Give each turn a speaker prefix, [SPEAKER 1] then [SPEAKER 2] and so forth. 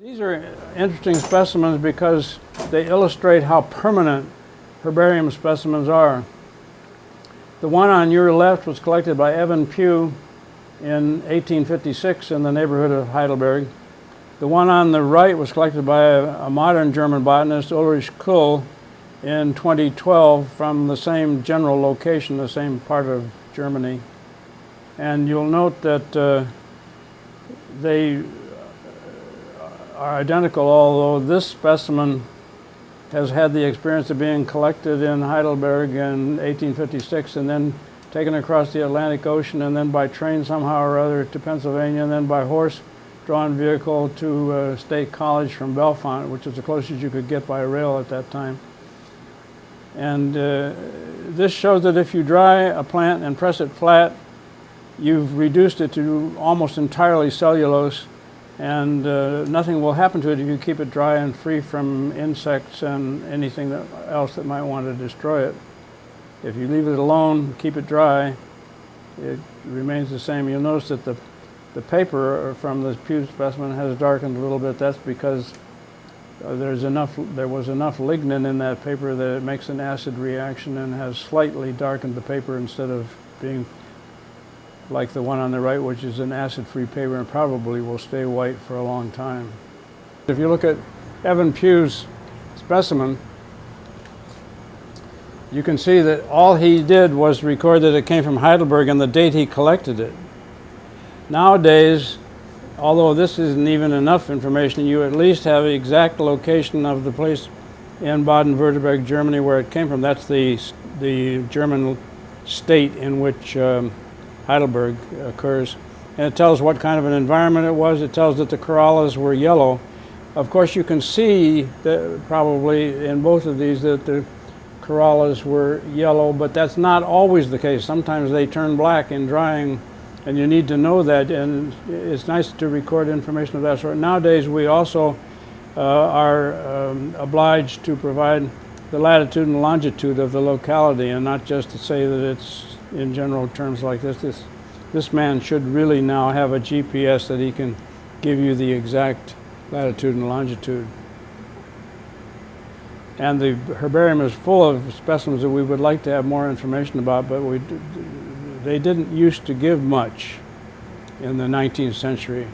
[SPEAKER 1] These are interesting specimens because they illustrate how permanent herbarium specimens are. The one on your left was collected by Evan Pugh in 1856 in the neighborhood of Heidelberg. The one on the right was collected by a, a modern German botanist, Ulrich Kuhl, in 2012 from the same general location, the same part of Germany. And you'll note that uh, they are identical, although this specimen has had the experience of being collected in Heidelberg in 1856 and then taken across the Atlantic Ocean and then by train somehow or other to Pennsylvania and then by horse-drawn vehicle to uh, State College from Bellefonte, which is the closest you could get by rail at that time. And uh, this shows that if you dry a plant and press it flat, you've reduced it to almost entirely cellulose and uh, nothing will happen to it if you keep it dry and free from insects and anything that else that might want to destroy it. If you leave it alone, keep it dry, it remains the same. You'll notice that the, the paper from this Pugh specimen has darkened a little bit. That's because uh, there's enough, there was enough lignin in that paper that it makes an acid reaction and has slightly darkened the paper instead of being like the one on the right, which is an acid-free paper and probably will stay white for a long time. If you look at Evan Pugh's specimen, you can see that all he did was record that it came from Heidelberg and the date he collected it. Nowadays, although this isn't even enough information, you at least have the exact location of the place in Baden-Württemberg, Germany, where it came from. That's the, the German state in which um, Heidelberg occurs. And it tells what kind of an environment it was. It tells that the corollas were yellow. Of course, you can see that probably in both of these that the corollas were yellow, but that's not always the case. Sometimes they turn black in drying, and you need to know that, and it's nice to record information of that sort. Nowadays, we also uh, are um, obliged to provide the latitude and longitude of the locality, and not just to say that it's in general terms like this. This, this man should really now have a GPS that he can give you the exact latitude and longitude. And the herbarium is full of specimens that we would like to have more information about, but we, they didn't used to give much in the 19th century.